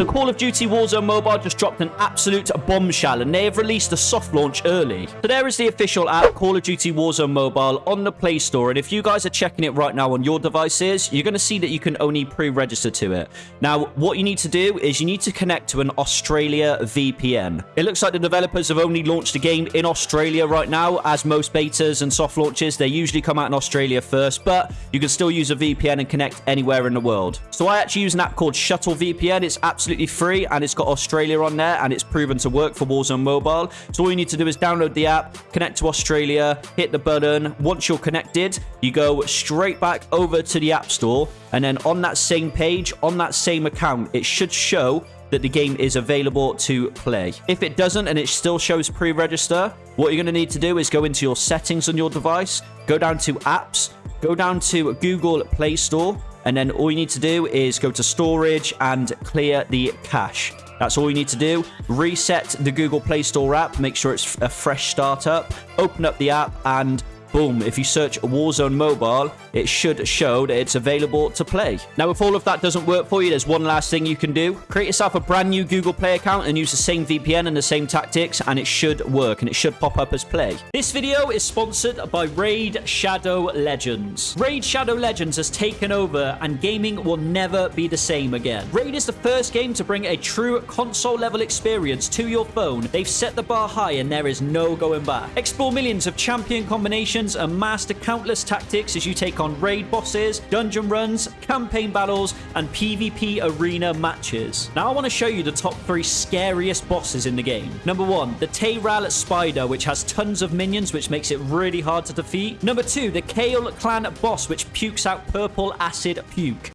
So Call of Duty Warzone Mobile just dropped an absolute bombshell and they have released a soft launch early. So there is the official app, Call of Duty Warzone Mobile, on the Play Store. And if you guys are checking it right now on your devices, you're going to see that you can only pre-register to it. Now, what you need to do is you need to connect to an Australia VPN. It looks like the developers have only launched the game in Australia right now, as most betas and soft launches, they usually come out in Australia first, but you can still use a VPN and connect anywhere in the world. So I actually use an app called Shuttle VPN. It's absolutely free and it's got Australia on there and it's proven to work for Warzone Mobile. So all you need to do is download the app, connect to Australia, hit the button. Once you're connected, you go straight back over to the App Store and then on that same page, on that same account, it should show that the game is available to play. If it doesn't and it still shows pre-register, what you're going to need to do is go into your settings on your device, go down to apps, go down to Google Play Store, and then all you need to do is go to storage and clear the cache. That's all you need to do. Reset the Google Play Store app, make sure it's a fresh startup, open up the app, and boom, if you search Warzone Mobile, it should show that it's available to play. Now, if all of that doesn't work for you, there's one last thing you can do. Create yourself a brand new Google Play account and use the same VPN and the same tactics, and it should work, and it should pop up as play. This video is sponsored by Raid Shadow Legends. Raid Shadow Legends has taken over, and gaming will never be the same again. Raid is the first game to bring a true console-level experience to your phone. They've set the bar high, and there is no going back. Explore millions of champion combinations and master countless tactics as you take on raid bosses, dungeon runs, campaign battles, and PvP arena matches. Now I want to show you the top three scariest bosses in the game. Number one, the Tayral Spider, which has tons of minions, which makes it really hard to defeat. Number two, the Kale Clan boss, which pukes out purple acid puke.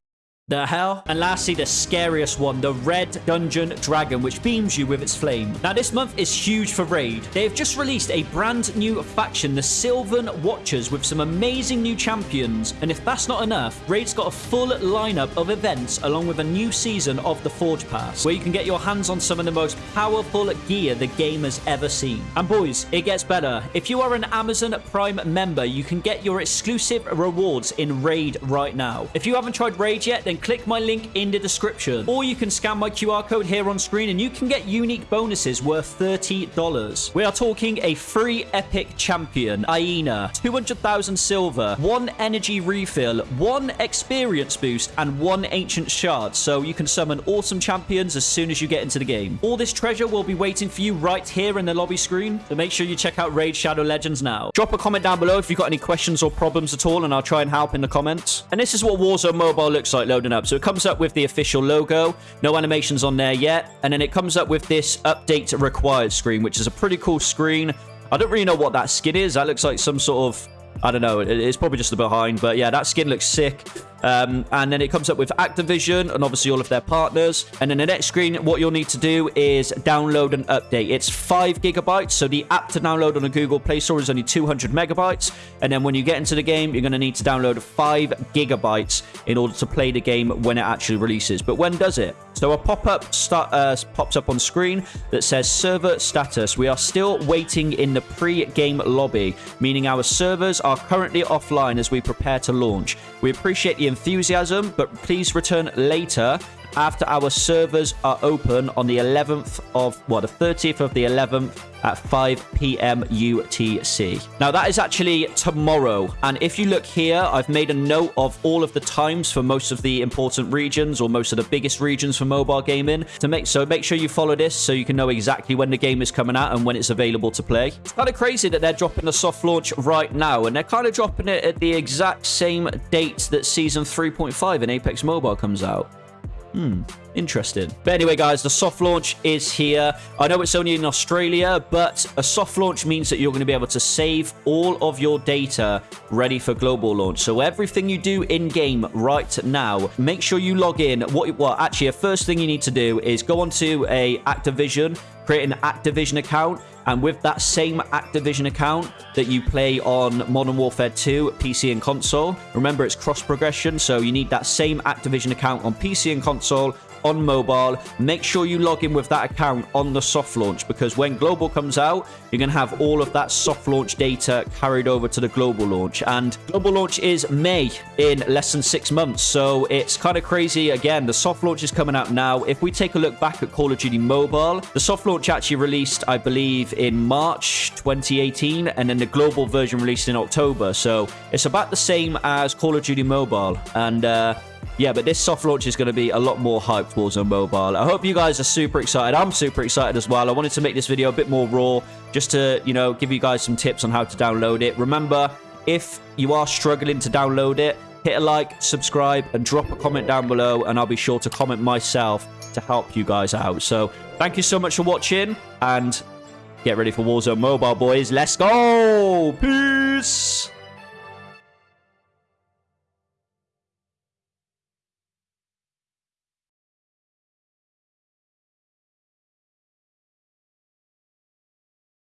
The hell? And lastly, the scariest one, the Red Dungeon Dragon, which beams you with its flame. Now, this month is huge for Raid. They have just released a brand new faction, the Sylvan Watchers, with some amazing new champions. And if that's not enough, Raid's got a full lineup of events along with a new season of the Forge Pass, where you can get your hands on some of the most powerful gear the game has ever seen. And boys, it gets better. If you are an Amazon Prime member, you can get your exclusive rewards in Raid right now. If you haven't tried Raid yet, then then click my link in the description. Or you can scan my QR code here on screen and you can get unique bonuses worth $30. We are talking a free epic champion, Aina, 200,000 silver, one energy refill, one experience boost, and one ancient shard. So you can summon awesome champions as soon as you get into the game. All this treasure will be waiting for you right here in the lobby screen. So make sure you check out Raid Shadow Legends now. Drop a comment down below if you've got any questions or problems at all and I'll try and help in the comments. And this is what Warzone Mobile looks like loading up. So it comes up with the official logo, no animations on there yet, and then it comes up with this update required screen, which is a pretty cool screen. I don't really know what that skin is. That looks like some sort of I don't know. It's probably just the behind, but yeah, that skin looks sick. Um, and then it comes up with Activision and obviously all of their partners. And then the next screen, what you'll need to do is download an update. It's 5 gigabytes, so the app to download on the Google Play Store is only 200 megabytes. And then when you get into the game, you're going to need to download 5 gigabytes in order to play the game when it actually releases. But when does it? So a pop-up uh, pops up on screen that says server status. We are still waiting in the pre-game lobby, meaning our servers are currently offline as we prepare to launch. We appreciate the enthusiasm, but please return later after our servers are open on the 11th of, what, the 30th of the 11th at 5 p.m. UTC. Now, that is actually tomorrow. And if you look here, I've made a note of all of the times for most of the important regions or most of the biggest regions for mobile gaming. To make So make sure you follow this so you can know exactly when the game is coming out and when it's available to play. It's kind of crazy that they're dropping the soft launch right now. And they're kind of dropping it at the exact same date that Season 3.5 in Apex Mobile comes out. Hmm, interesting. But anyway, guys, the soft launch is here. I know it's only in Australia, but a soft launch means that you're going to be able to save all of your data ready for global launch. So everything you do in-game right now, make sure you log in. What, well, actually, a first thing you need to do is go onto a Activision, create an Activision account, and with that same Activision account that you play on Modern Warfare 2, PC and console, remember it's cross progression, so you need that same Activision account on PC and console on mobile. Make sure you log in with that account on the soft launch because when global comes out, you're going to have all of that soft launch data carried over to the global launch. And global launch is May in less than six months. So it's kind of crazy. Again, the soft launch is coming out now. If we take a look back at Call of Duty Mobile, the soft launch actually released, I believe, in March 2018, and then the global version released in October. So it's about the same as Call of Duty Mobile. And, uh, yeah, but this soft launch is going to be a lot more hyped for Warzone Mobile. I hope you guys are super excited. I'm super excited as well. I wanted to make this video a bit more raw just to, you know, give you guys some tips on how to download it. Remember, if you are struggling to download it, hit a like, subscribe, and drop a comment down below, and I'll be sure to comment myself to help you guys out. So, thank you so much for watching, and get ready for Warzone Mobile, boys. Let's go! Peace!